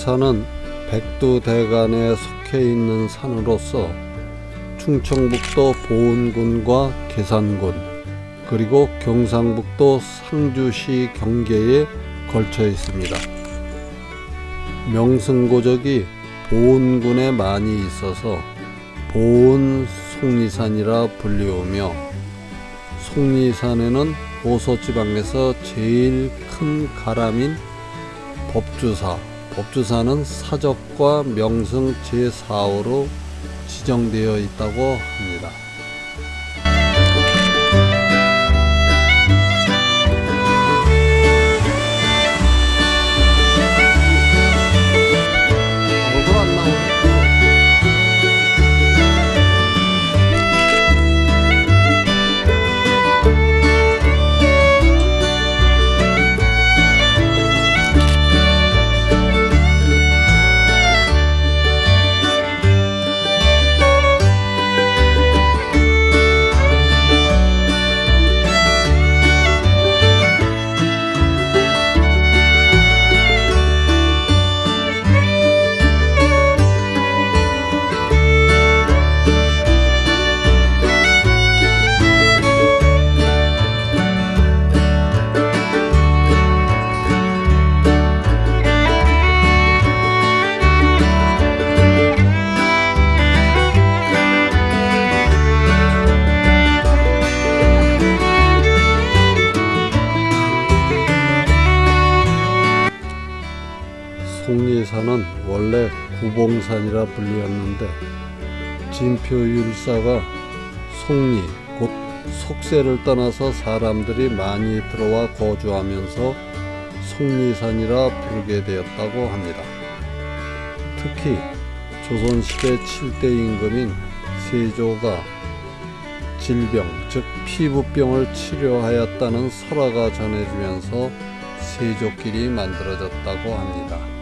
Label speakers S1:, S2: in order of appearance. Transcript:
S1: 송리산은 백두대간에 속해 있는 산으로서 충청북도 보은군과 계산군 그리고 경상북도 상주시 경계에 걸쳐 있습니다. 명승고적이 보은군에 많이 있어서 보은 송리산이라 불리우며 송리산에는 호서지방에서 제일 큰 가람인 법주사, 법주사는 사적과 명승 제4호로 지정되어 있다고 합니다. 원래 구봉산이라 불리었는데 진표 율사가 송리 곧 속세를 떠나서 사람들이 많이 들어와 거주하면서 송리산이라 부르게 되었다고 합니다. 특히 조선시대 7대 임금인 세조가 질병 즉 피부병을 치료하였다는 설화가 전해지면서 세조길이 만들어졌다고 합니다.